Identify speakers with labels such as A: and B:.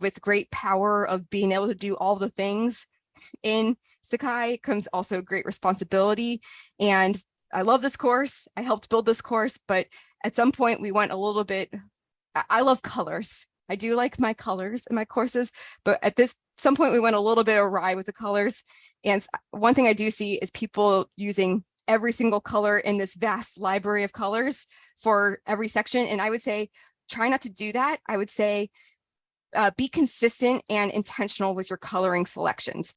A: with great power of being able to do all the things in Sakai comes also great responsibility. And I love this course. I helped build this course, but at some point we went a little bit, I, love colors. I do like my colors in my courses, but at this some point we went a little bit awry with the colors. And one thing I do see is people using every single color in this vast library of colors for every section. And I would say, try not to do that. I would say, uh, be consistent and intentional with your coloring selections.